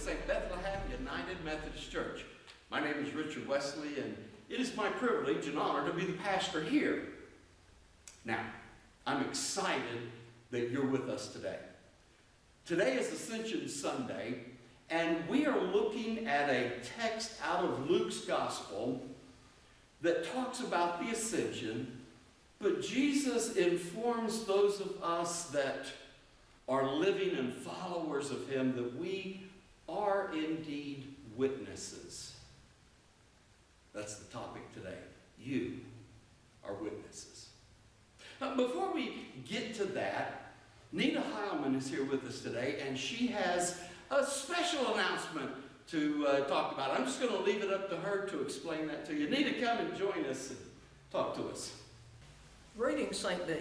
St. Bethlehem United Methodist Church. My name is Richard Wesley, and it is my privilege and honor to be the pastor here. Now, I'm excited that you're with us today. Today is Ascension Sunday, and we are looking at a text out of Luke's Gospel that talks about the ascension, but Jesus informs those of us that are living and followers of him that we are indeed witnesses. That's the topic today. You are witnesses. Now, before we get to that, Nina Heilman is here with us today, and she has a special announcement to uh, talk about. I'm just going to leave it up to her to explain that to you. Nina, come and join us and talk to us. Greetings, St. B.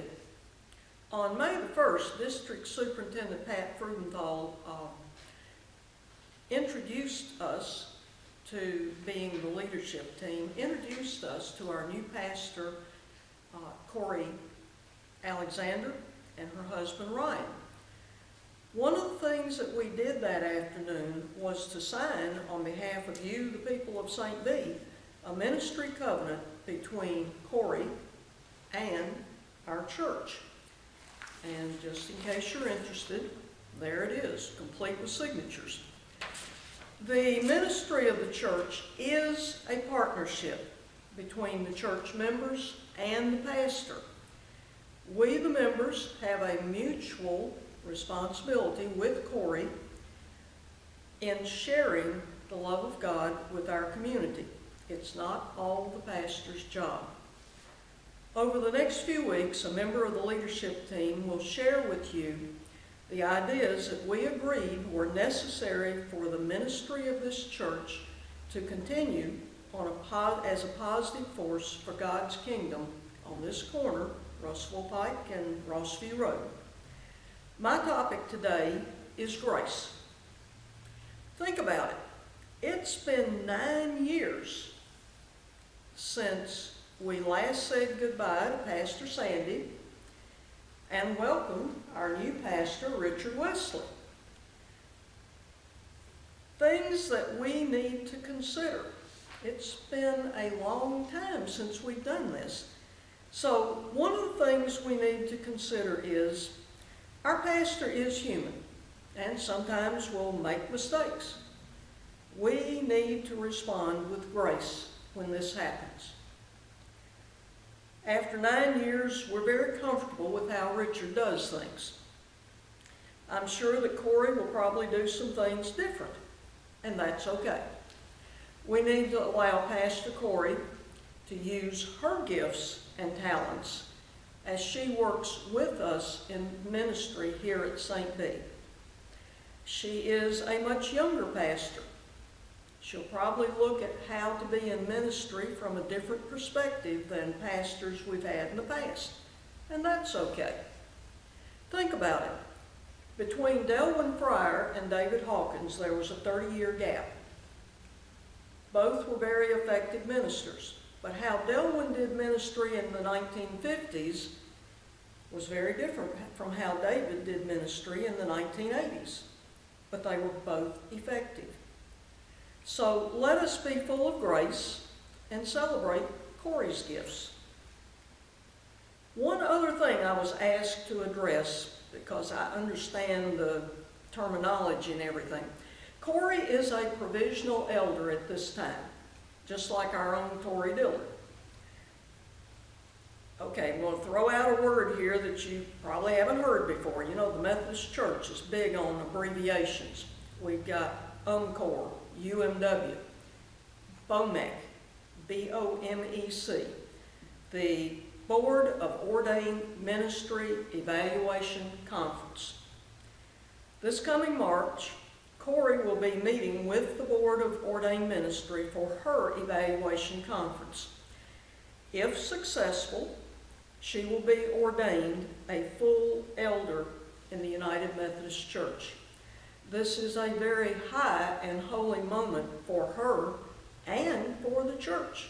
On May the 1st, District Superintendent Pat Frudenthal uh, introduced us to being the leadership team, introduced us to our new pastor, uh, Corey Alexander, and her husband, Ryan. One of the things that we did that afternoon was to sign on behalf of you, the people of St. B, a ministry covenant between Corey and our church. And just in case you're interested, there it is, complete with signatures. The ministry of the church is a partnership between the church members and the pastor. We, the members, have a mutual responsibility with Corey in sharing the love of God with our community. It's not all the pastor's job. Over the next few weeks, a member of the leadership team will share with you the ideas that we agreed were necessary for the ministry of this church to continue on a as a positive force for God's kingdom on this corner, Russell Pike and Rossview Road. My topic today is grace. Think about it. It's been nine years since we last said goodbye to Pastor Sandy and welcome our new pastor, Richard Wesley. Things that we need to consider. It's been a long time since we've done this. So one of the things we need to consider is our pastor is human and sometimes will make mistakes. We need to respond with grace when this happens. After nine years, we're very comfortable with how Richard does things. I'm sure that Corey will probably do some things different, and that's okay. We need to allow Pastor Corey to use her gifts and talents as she works with us in ministry here at St. B. She is a much younger pastor She'll probably look at how to be in ministry from a different perspective than pastors we've had in the past. And that's okay. Think about it. Between Delwyn Fryer and David Hawkins, there was a 30-year gap. Both were very effective ministers. But how Delwyn did ministry in the 1950s was very different from how David did ministry in the 1980s. But they were both effective. So let us be full of grace and celebrate Corey's gifts. One other thing I was asked to address, because I understand the terminology and everything. Corey is a provisional elder at this time, just like our own Tori Dillon. Okay, I'm going to throw out a word here that you probably haven't heard before. You know, the Methodist Church is big on abbreviations. We've got UMCOR, UMW, BOMEC, B-O-M-E-C, the Board of Ordained Ministry Evaluation Conference. This coming March, Corey will be meeting with the Board of Ordained Ministry for her evaluation conference. If successful, she will be ordained a full elder in the United Methodist Church. This is a very high and holy moment for her and for the church.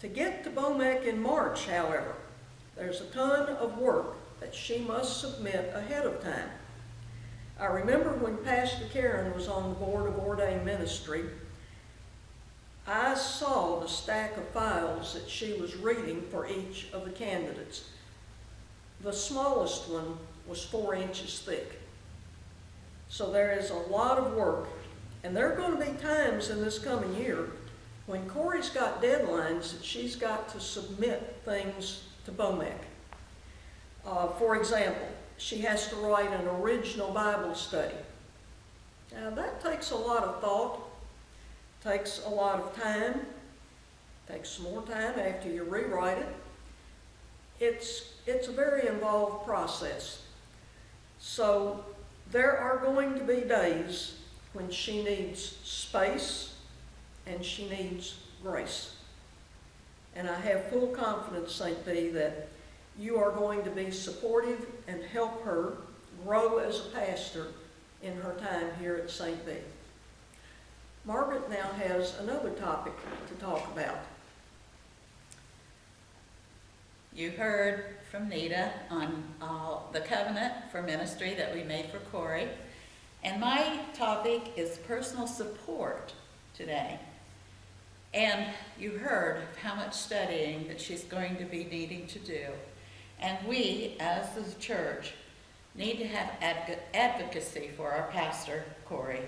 To get to BOMEC in March, however, there's a ton of work that she must submit ahead of time. I remember when Pastor Karen was on the board of ordained ministry, I saw the stack of files that she was reading for each of the candidates. The smallest one was four inches thick. So there is a lot of work, and there are going to be times in this coming year when Corey's got deadlines that she's got to submit things to BOMEC. Uh, for example, she has to write an original Bible study. Now, that takes a lot of thought, takes a lot of time, takes some more time after you rewrite it. It's, it's a very involved process. So, there are going to be days when she needs space and she needs grace. And I have full confidence, St. B, that you are going to be supportive and help her grow as a pastor in her time here at St. B. Margaret now has another topic to talk about. You heard from Nita on uh, the covenant for ministry that we made for Corey. And my topic is personal support today. And you heard how much studying that she's going to be needing to do. And we, as the church, need to have adv- advocacy for our pastor, Corey,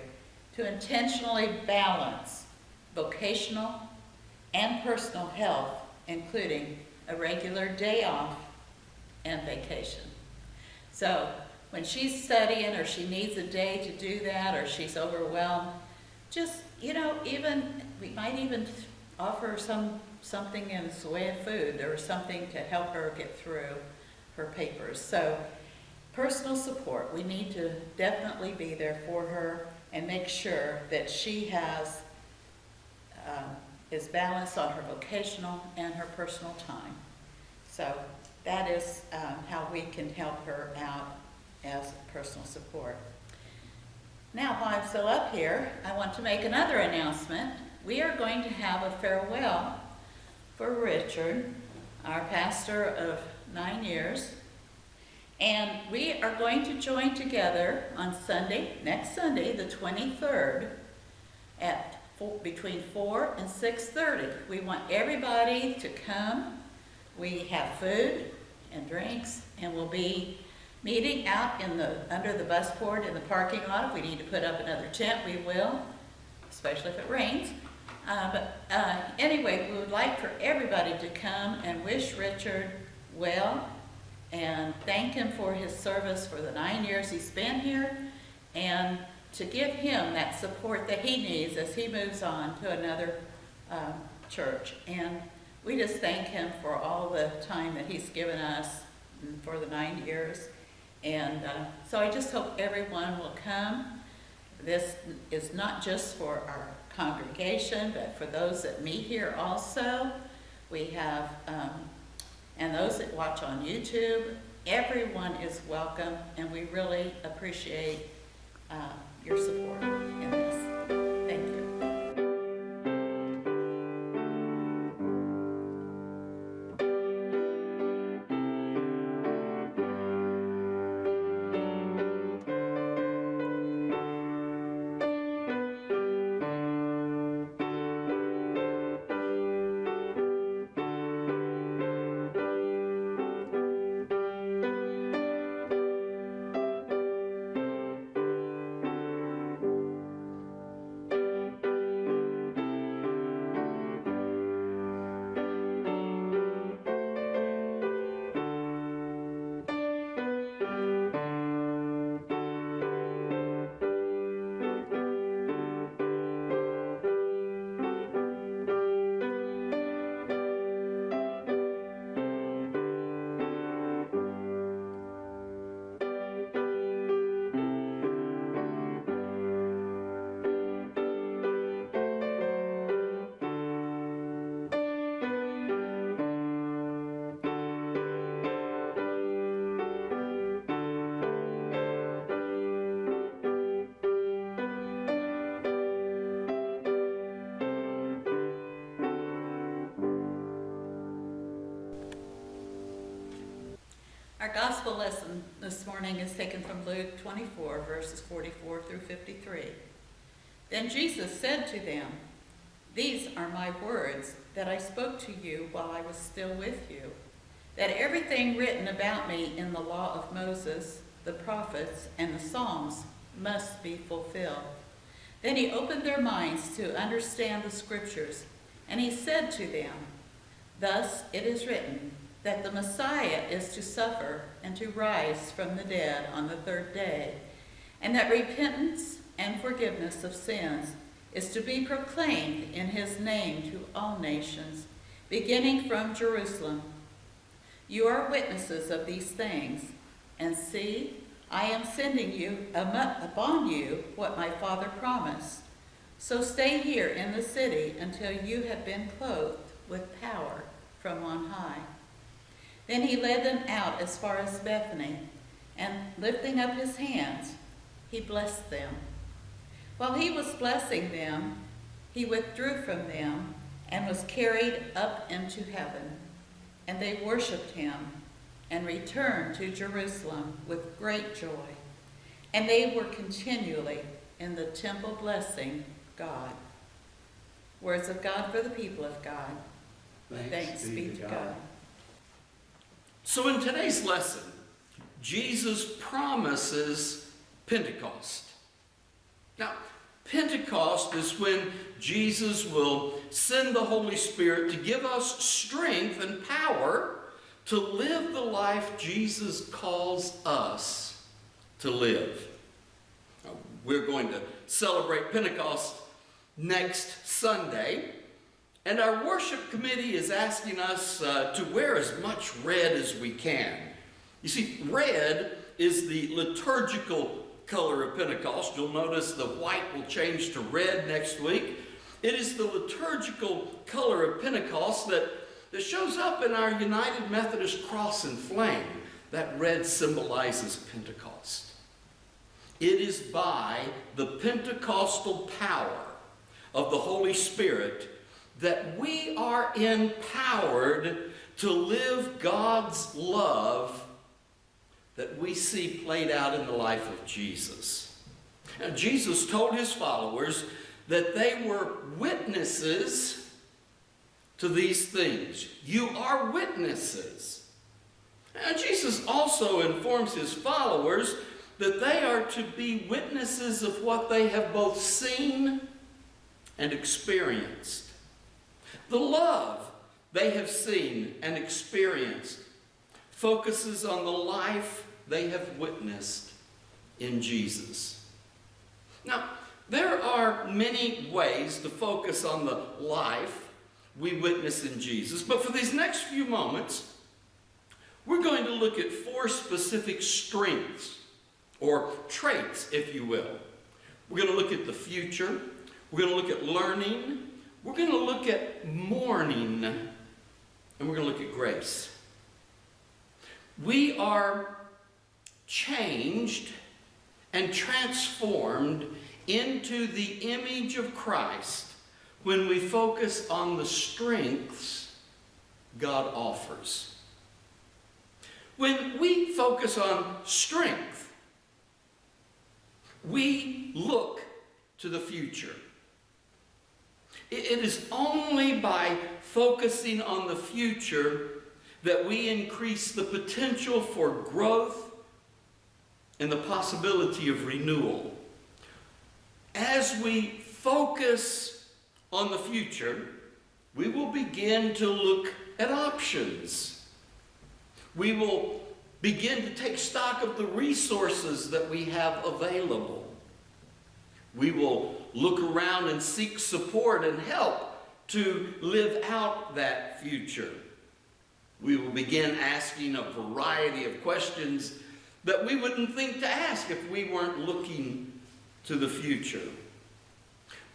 to intentionally balance vocational and personal health, including a regular day off and vacation. So when she's studying or she needs a day to do that or she's overwhelmed, just, you know, even, we might even offer some, something in the way of food or something to help her get through her papers. So personal support, we need to definitely be there for her and make sure that she has, um, is balanced on her vocational and her personal time. So that is um, how we can help her out as personal support. Now, while I'm still up here, I want to make another announcement. We are going to have a farewell for Richard, our pastor of nine years. And we are going to join together on Sunday, next Sunday, the 23rd, at four, between 4 and 6.30. We want everybody to come. We have food and drinks, and we'll be meeting out in the, under the bus port in the parking lot. If we need to put up another tent, we will, especially if it rains. Uh, but uh, anyway, we would like for everybody to come and wish Richard well and thank him for his service for the nine years he's been here and to give him that support that he needs as he moves on to another um, church. And we just thank him for all the time that he's given us for the nine years. And uh, so I just hope everyone will come. This is not just for our congregation, but for those that meet here also. We have, um, and those that watch on YouTube, everyone is welcome, and we really appreciate uh, your support Our gospel lesson this morning is taken from Luke 24, verses 44 through 53. Then Jesus said to them, These are my words that I spoke to you while I was still with you, that everything written about me in the law of Moses, the prophets, and the Psalms must be fulfilled. Then he opened their minds to understand the scriptures, and he said to them, Thus it is written, that the Messiah is to suffer and to rise from the dead on the third day, and that repentance and forgiveness of sins is to be proclaimed in his name to all nations, beginning from Jerusalem. You are witnesses of these things, and see, I am sending you upon you what my Father promised. So stay here in the city until you have been clothed with power from on high. Then he led them out as far as Bethany, and lifting up his hands, he blessed them. While he was blessing them, he withdrew from them and was carried up into heaven. And they worshipped him and returned to Jerusalem with great joy. And they were continually in the temple blessing God. Words of God for the people of God. Thanks be to God. So in today's lesson, Jesus promises Pentecost. Now, Pentecost is when Jesus will send the Holy Spirit to give us strength and power to live the life Jesus calls us to live. Now, we're going to celebrate Pentecost next Sunday. And our worship committee is asking us uh, to wear as much red as we can. You see, red is the liturgical color of Pentecost. You'll notice the white will change to red next week. It is the liturgical color of Pentecost that, that shows up in our United Methodist cross and flame. That red symbolizes Pentecost. It is by the Pentecostal power of the Holy Spirit that we are empowered to live God's love that we see played out in the life of Jesus. Now, Jesus told his followers that they were witnesses to these things. You are witnesses. Now, Jesus also informs his followers that they are to be witnesses of what they have both seen and experienced. The love they have seen and experienced focuses on the life they have witnessed in Jesus. Now, there are many ways to focus on the life we witness in Jesus, but for these next few moments, we're going to look at four specific strengths, or traits, if you will. We're going to look at the future, we're going to look at learning, we're going to look at mourning, and we're going to look at grace. We are changed and transformed into the image of Christ when we focus on the strengths God offers. When we focus on strength, we look to the future. It is only by focusing on the future that we increase the potential for growth and the possibility of renewal. As we focus on the future, we will begin to look at options. We will begin to take stock of the resources that we have available. We will look around and seek support and help to live out that future. We will begin asking a variety of questions that we wouldn't think to ask if we weren't looking to the future.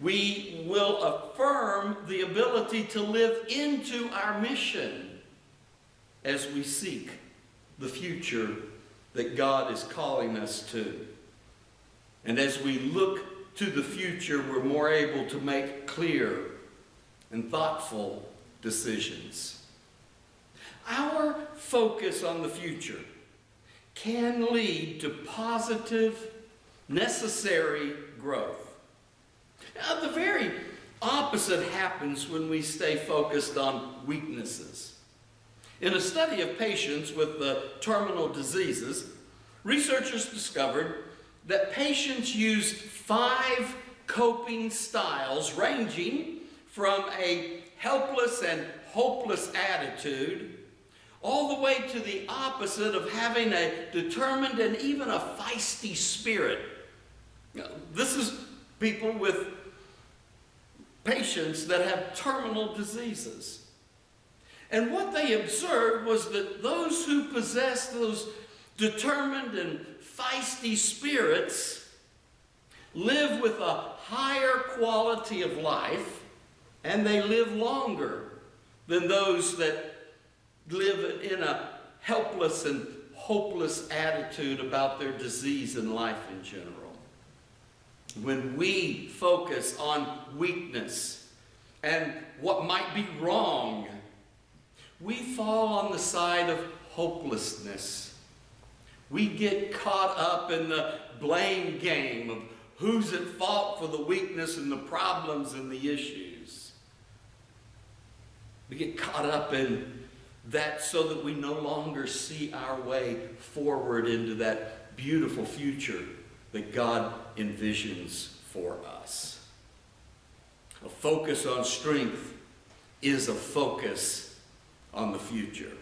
We will affirm the ability to live into our mission as we seek the future that God is calling us to. And as we look to the future, we're more able to make clear and thoughtful decisions. Our focus on the future can lead to positive, necessary growth. Now, the very opposite happens when we stay focused on weaknesses. In a study of patients with the terminal diseases, researchers discovered that patients used five coping styles ranging from a helpless and hopeless attitude all the way to the opposite of having a determined and even a feisty spirit. This is people with patients that have terminal diseases. And what they observed was that those who possessed those determined and feisty spirits live with a higher quality of life and they live longer than those that live in a helpless and hopeless attitude about their disease and life in general. When we focus on weakness and what might be wrong, we fall on the side of hopelessness. We get caught up in the blame game of who's at fault for the weakness and the problems and the issues. We get caught up in that so that we no longer see our way forward into that beautiful future that God envisions for us. A focus on strength is a focus on the future.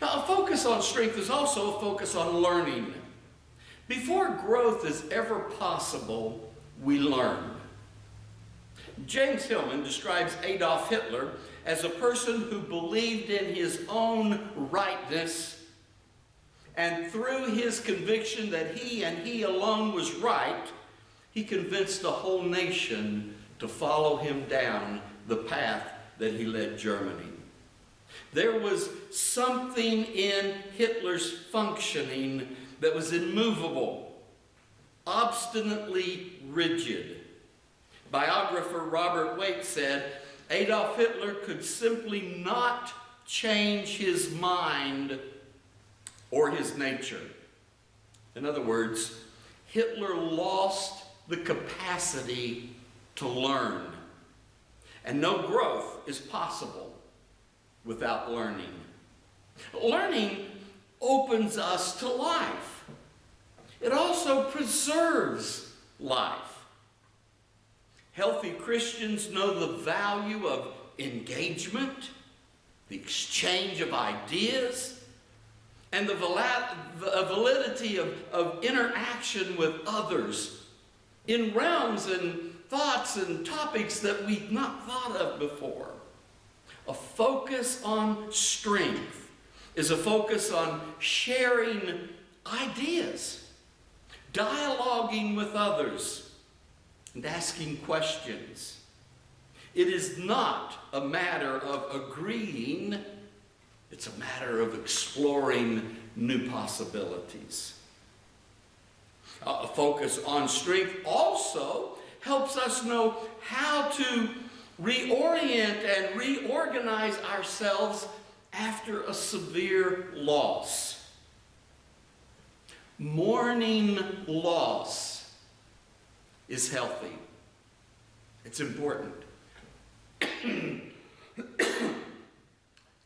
Now, a focus on strength is also a focus on learning. Before growth is ever possible, we learn. James Hillman describes Adolf Hitler as a person who believed in his own rightness and through his conviction that he and he alone was right, he convinced the whole nation to follow him down the path that he led Germany. There was something in Hitler's functioning that was immovable, obstinately rigid. Biographer Robert Waite said, Adolf Hitler could simply not change his mind or his nature. In other words, Hitler lost the capacity to learn. And no growth is possible without learning. Learning opens us to life. It also preserves life. Healthy Christians know the value of engagement, the exchange of ideas, and the uh, validity of, of interaction with others in realms and thoughts and topics that we've not thought of before. A focus on strength is a focus on sharing ideas, dialoguing with others, and asking questions. It is not a matter of agreeing, it's a matter of exploring new possibilities. A focus on strength also helps us know how to reorient and reorganize ourselves after a severe loss. Mourning loss is healthy. It's important. it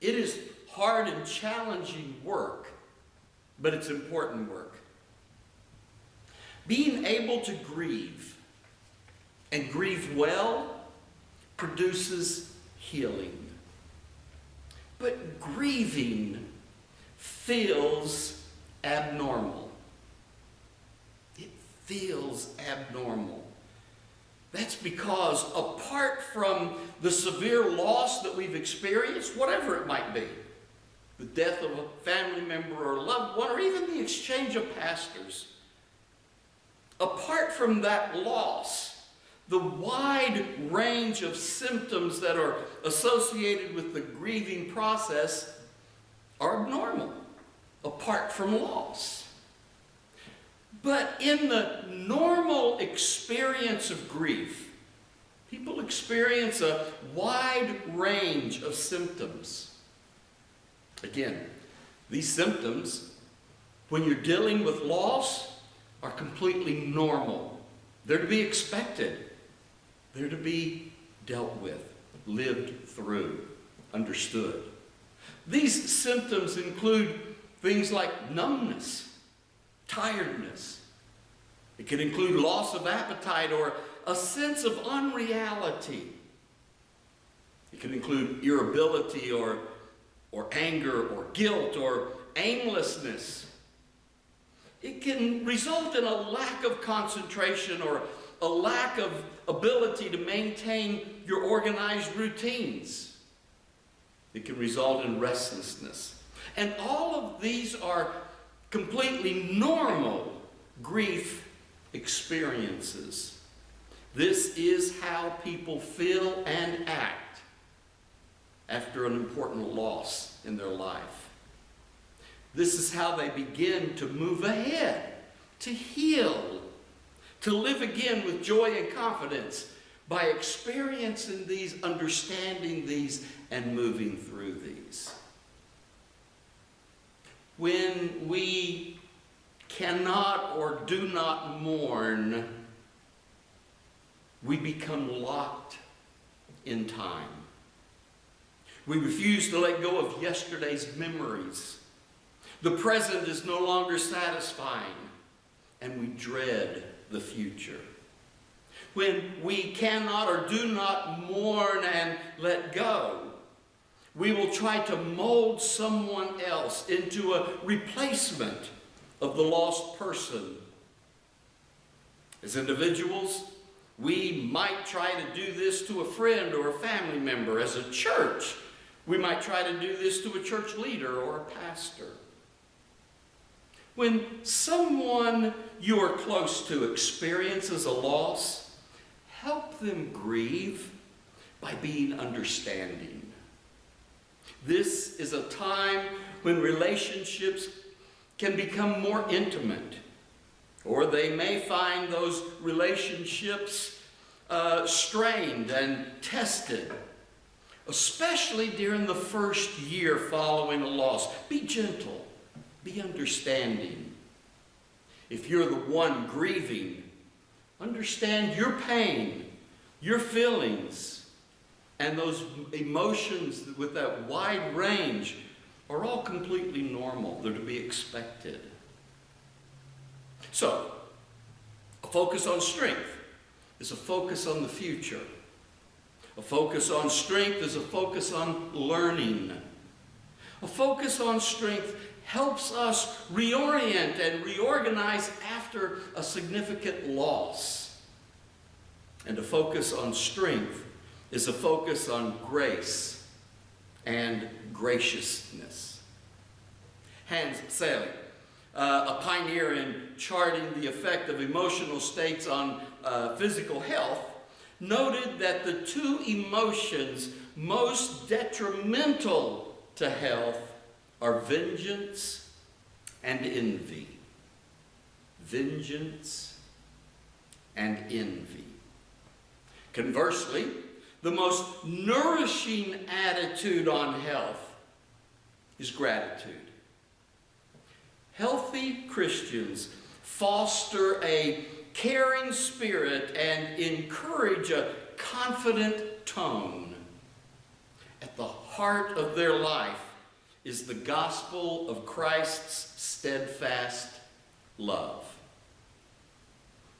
is hard and challenging work, but it's important work. Being able to grieve and grieve well produces healing. But grieving feels abnormal It feels abnormal. That's because apart from the severe loss that we've experienced, whatever it might be, the death of a family member or a loved one, or even the exchange of pastors, apart from that loss, the wide range of symptoms that are associated with the grieving process are abnormal, apart from loss. But in the normal experience of grief, people experience a wide range of symptoms. Again, these symptoms when you're dealing with loss are completely normal. They're to be expected. They're to be dealt with, lived through, understood. These symptoms include things like numbness, tiredness. It can include loss of appetite or a sense of unreality. It can include irritability or, or anger or guilt or aimlessness. It can result in a lack of concentration or a lack of ability to maintain your organized routines. It can result in restlessness. And all of these are completely normal grief experiences. This is how people feel and act after an important loss in their life. This is how they begin to move ahead, to heal, to live again with joy and confidence by experiencing these, understanding these, and moving through these. When we cannot or do not mourn, we become locked in time. We refuse to let go of yesterday's memories. The present is no longer satisfying, and we dread the future. When we cannot or do not mourn and let go, we will try to mold someone else into a replacement of the lost person. As individuals, we might try to do this to a friend or a family member. As a church, we might try to do this to a church leader or a pastor. When someone you are close to experiences a loss, help them grieve by being understanding. This is a time when relationships can become more intimate, or they may find those relationships uh, strained and tested, especially during the first year following a loss. Be gentle, be understanding. If you're the one grieving, understand your pain, your feelings, and those emotions with that wide range are all completely normal. They're to be expected. So, a focus on strength is a focus on the future. A focus on strength is a focus on learning. A focus on strength helps us reorient and reorganize after a significant loss. And a focus on strength is a focus on grace and graciousness. Hans Selye, uh, a pioneer in charting the effect of emotional states on uh, physical health, noted that the two emotions most detrimental to health are vengeance and envy. Vengeance and envy. Conversely, the most nourishing attitude on health is gratitude. Healthy Christians foster a caring spirit and encourage a confident tone. At the heart of their life is the gospel of Christ's steadfast love.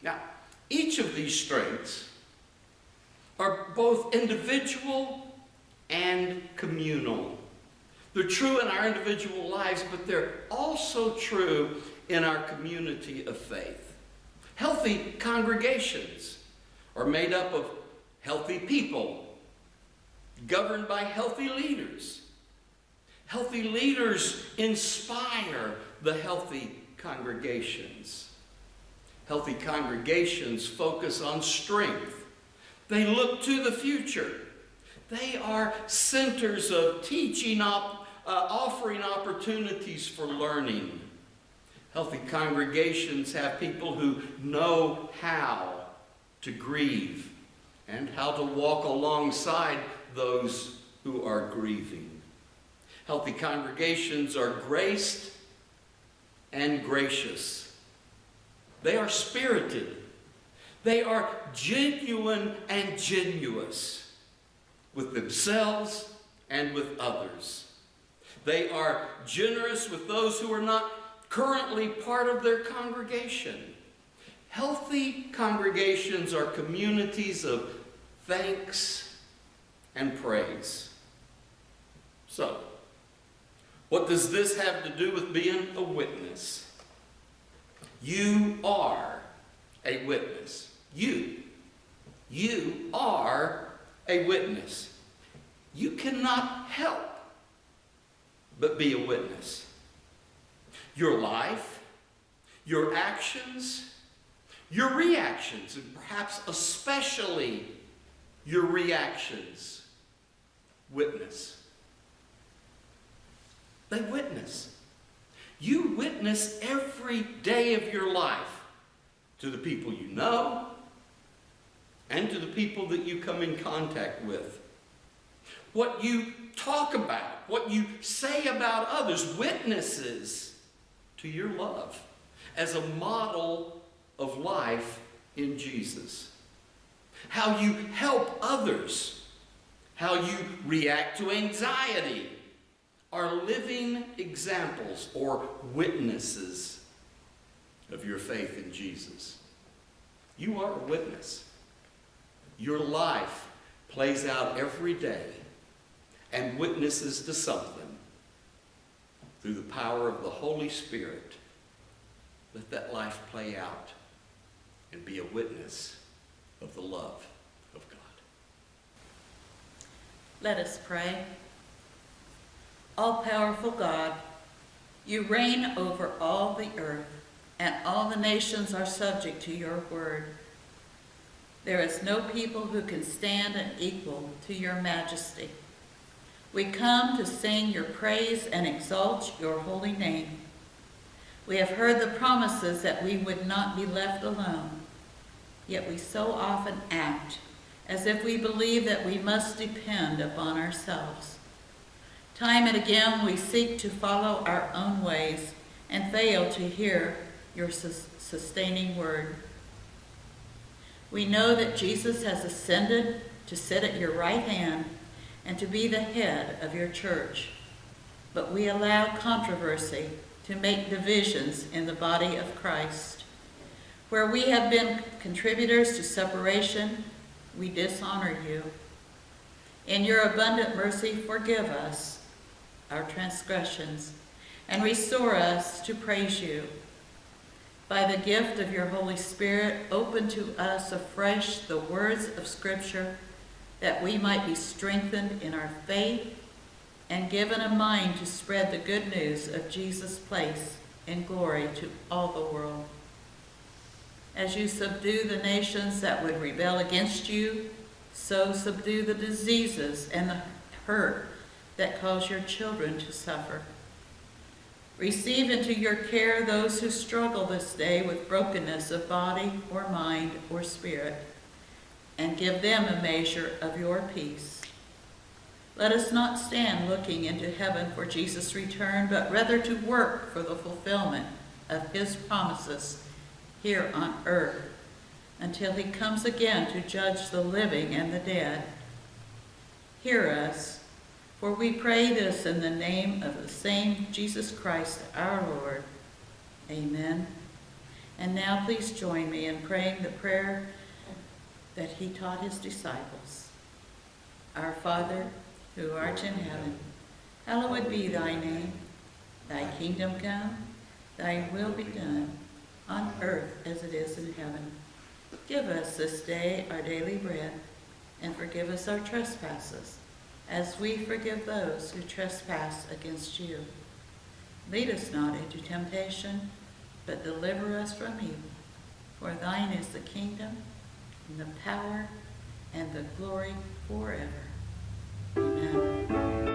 Now, each of these strengths are both individual and communal. They're true in our individual lives, but they're also true in our community of faith. Healthy congregations are made up of healthy people, governed by healthy leaders. Healthy leaders inspire the healthy congregations. Healthy congregations focus on strength they look to the future. They are centers of teaching, op, uh, offering opportunities for learning. Healthy congregations have people who know how to grieve and how to walk alongside those who are grieving. Healthy congregations are graced and gracious. They are spirited. They are genuine and genuous with themselves and with others. They are generous with those who are not currently part of their congregation. Healthy congregations are communities of thanks and praise. So, what does this have to do with being a witness? You are a witness. You. You are a witness. You cannot help but be a witness. Your life, your actions, your reactions, and perhaps especially your reactions, witness. They witness. You witness every day of your life to the people you know and to the people that you come in contact with. What you talk about, what you say about others, witnesses to your love as a model of life in Jesus. How you help others, how you react to anxiety, are living examples or witnesses of your faith in Jesus. You are a witness. Your life plays out every day and witnesses to something through the power of the Holy Spirit. Let that life play out and be a witness of the love of God. Let us pray. All powerful God, you reign over all the earth, and all the nations are subject to your word. There is no people who can stand and equal to your majesty. We come to sing your praise and exalt your holy name. We have heard the promises that we would not be left alone, yet we so often act as if we believe that we must depend upon ourselves. Time and again we seek to follow our own ways and fail to hear your sustaining word. We know that Jesus has ascended to sit at your right hand and to be the head of your church. But we allow controversy to make divisions in the body of Christ. Where we have been contributors to separation, we dishonor you. In your abundant mercy, forgive us our transgressions, and restore us to praise you. By the gift of your Holy Spirit, open to us afresh the words of Scripture, that we might be strengthened in our faith and given a mind to spread the good news of Jesus' place and glory to all the world. As you subdue the nations that would rebel against you, so subdue the diseases and the hurt that cause your children to suffer. Receive into your care those who struggle this day with brokenness of body or mind or spirit, and give them a measure of your peace. Let us not stand looking into heaven for Jesus' return, but rather to work for the fulfillment of his promises here on earth until he comes again to judge the living and the dead. Hear us for we pray this in the name of the same Jesus Christ our Lord. Amen. And now please join me in praying the prayer that he taught his disciples. Our Father, who art in heaven, hallowed be thy name. Thy kingdom come, thy will be done, on earth as it is in heaven. Give us this day our daily bread, and forgive us our trespasses as we forgive those who trespass against you. Lead us not into temptation, but deliver us from evil. For thine is the kingdom, and the power, and the glory forever. Amen.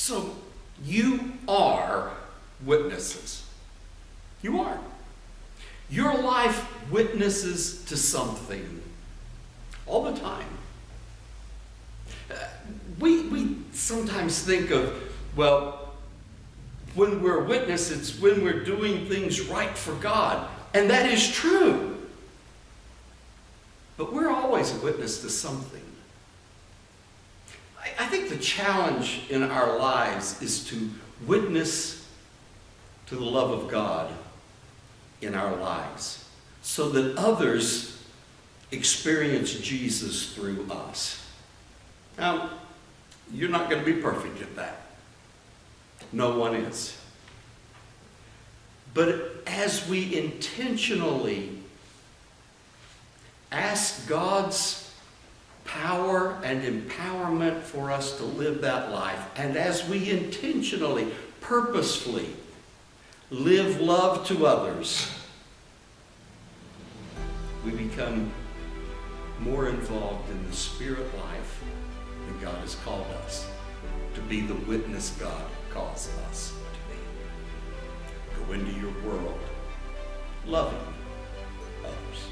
So you are witnesses. You are. Your life witnesses to something all the time. Uh, We, we sometimes think of, well, when we're witness, it's when we're doing things right for God. And that is true. But we're always a witness to something. I, I think the challenge in our lives is to witness to the love of God in our lives so that others experience Jesus through us. Now, you're not going to be perfect at that. No one is. But as we intentionally ask God's power and empowerment for us to live that life, and as we intentionally, purposefully live love to others, we become more involved in the spirit life that God has called us to be the witness God calls us to be. Go into your world loving others.